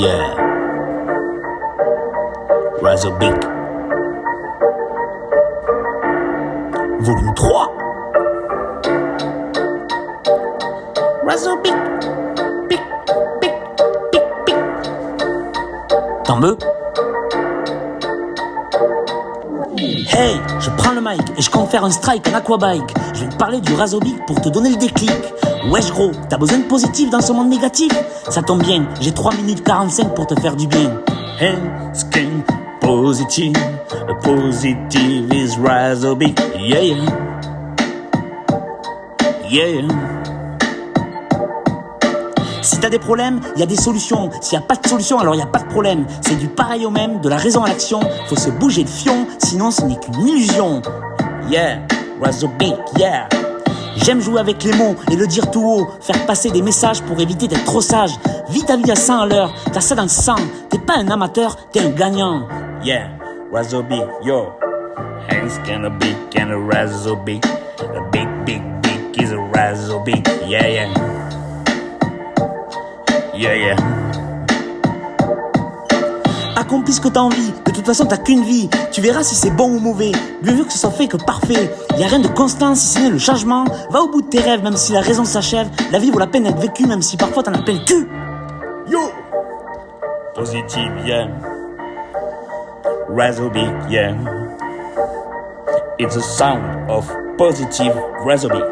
Yeah. Volume 3. Razorbic. Pic, pic, pic, pic. T'en veux Hey, je prends le mic et je compte faire un strike en aquabike. Je vais te parler du Razorbic pour te donner le déclic. Wesh gros, t'as besoin de positif dans ce monde négatif Ça tombe bien, j'ai 3 minutes 45 pour te faire du bien. Hey, skin positive, positive is Razorbic. Yeah, yeah. Si t'as des problèmes, il y a des solutions. S'il n'y a pas de solution, alors il a pas de problème. C'est du pareil au même, de la raison à l'action. Faut se bouger de fion, sinon ce n'est qu'une illusion. Yeah, Razorbic, yeah. J'aime jouer avec les mots et le dire tout haut, faire passer des messages pour éviter d'être trop sage. Vite ta vie à 100 à l'heure, t'as ça dans le sang. T'es pas un amateur, t'es un gagnant. Yeah, Razorbic, yo. Hands kinda big, kinda Razorbic. A big, big, big is a Razorbic. Yeah, yeah. Yeah, yeah. Accomplis ce que t'as envie. De toute façon, t'as qu'une vie. Tu verras si c'est bon ou mauvais. Mieux vaut que ce soit fait que parfait. Y a rien de constant si ce n'est le changement. Va au bout de tes rêves, même si la raison s'achève. La vie vaut la peine d'être vécue, même si parfois t'en as plein le cul. Yo! Positive, yeah. Razorbic, yeah. It's a sound of positive Razorbic.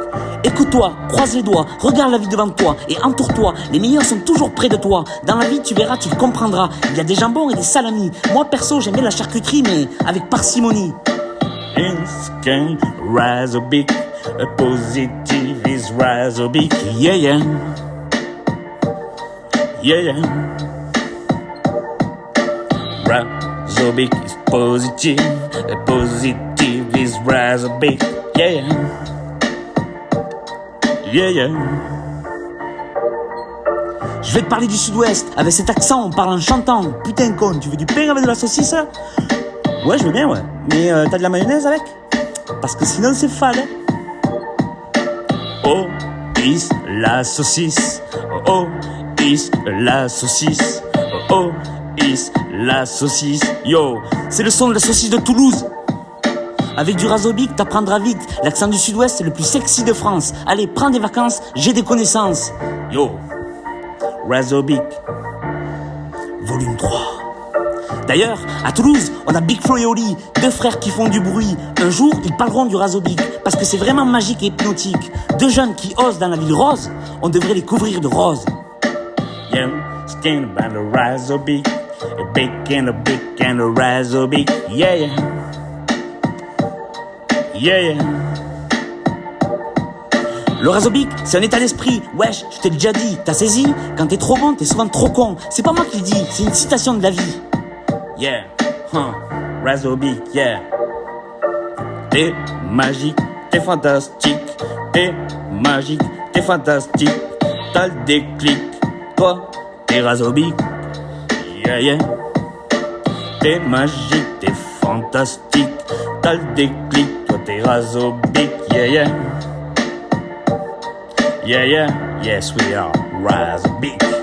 Écoute-toi, croise les doigts, regarde la vie devant toi et entoure-toi. Les meilleurs sont toujours près de toi. Dans la vie, tu verras, tu comprendras. Il y a des jambons et des salamis. Moi, perso, j'aime bien la charcuterie, mais avec parcimonie. Positive is Razorbic. Yeah, yeah. Yeah, yeah. Razorbic is positive, positive Yeah, yeah. Yeah, yeah. Je vais te parler du sud-ouest, avec cet accent, on parle en chantant. Putain con, tu veux du pain avec de la saucisse là Ouais, je veux bien, ouais. Mais euh, t'as de la mayonnaise avec? Parce que sinon c'est fade. hein. Oh, is la saucisse. Oh, is la saucisse. Oh, is la saucisse. Yo, c'est le son de la saucisse de Toulouse. Avec du Razorbic, t'apprendras vite. L'accent du sud-ouest, c'est le plus sexy de France. Allez, prends des vacances, j'ai des connaissances. Yo, Razorbic, volume 3. D'ailleurs, à Toulouse, on a Big Flo et Oli, deux frères qui font du bruit. Un jour, ils parleront du Razorbic, parce que c'est vraiment magique et hypnotique. Deux jeunes qui osent dans la ville rose, on devrait les couvrir de rose. Yo, stand by the Razorbic, a big and a big and a Razorbic, yeah, yeah. Yeah, yeah. Le Razorbic, c'est un état d'esprit. Wesh, je t'ai déjà dit, t'as saisi Quand t'es trop bon, t'es souvent trop con. C'est pas moi qui le dis, c'est une citation de la vie. Yeah, huh, Razorbic, yeah. T'es magique, t'es fantastique. T'es magique, t'es fantastique. T'as le déclic, toi, t'es Razorbic. Yeah, yeah. T'es magique, t'es fantastique. T'as le déclic, toi t'es Razorbic. Yeah, yeah. Yeah, yeah. Yes, we are Razorbic.